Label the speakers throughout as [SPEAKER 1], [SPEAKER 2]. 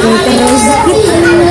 [SPEAKER 1] Terima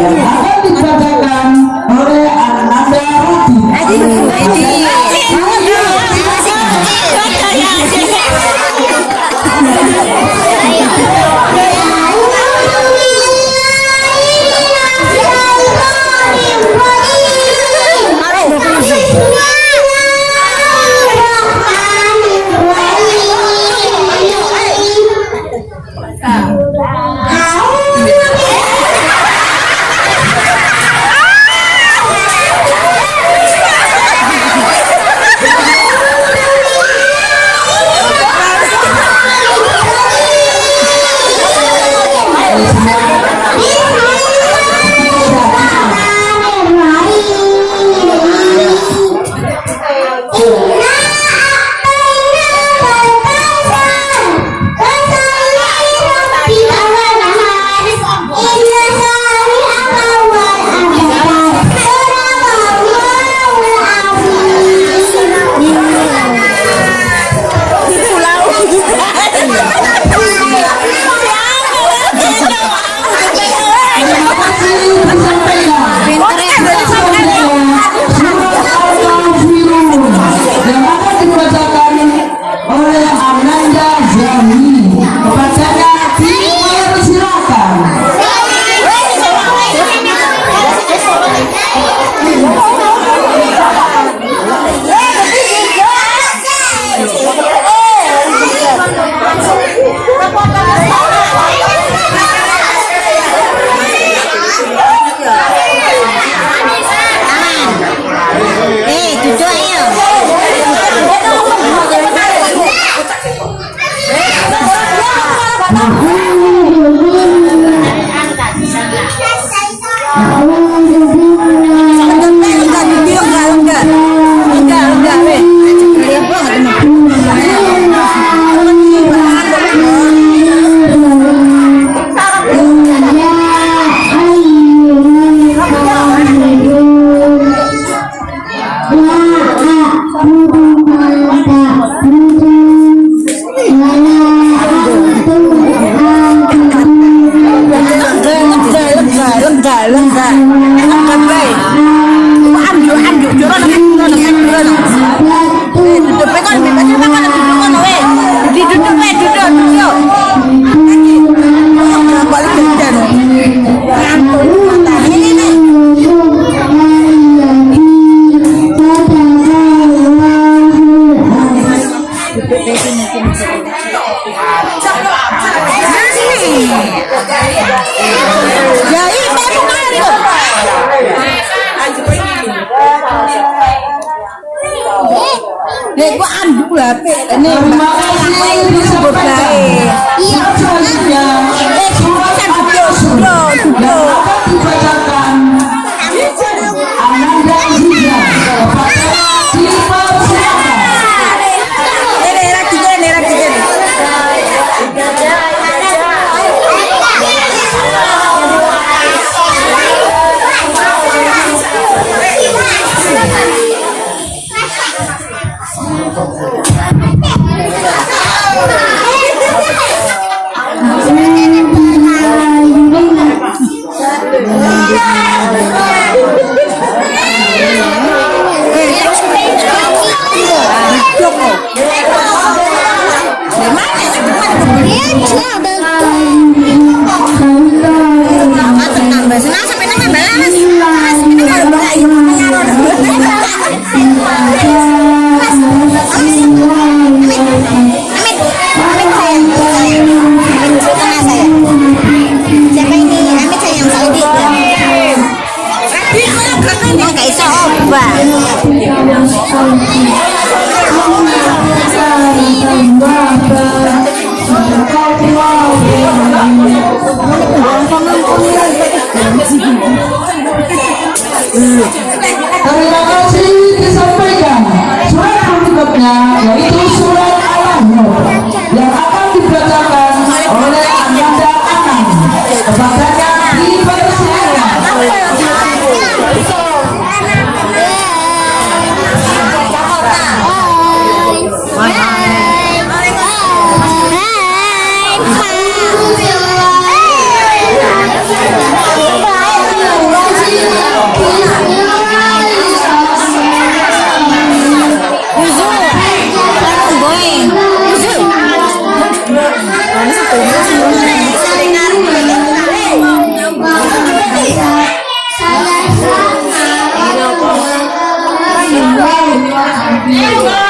[SPEAKER 2] Yeah.
[SPEAKER 3] Nek gua
[SPEAKER 2] ini rumah Nek. Terima kasih. Iya,
[SPEAKER 1] me dicen, ah, Yeah.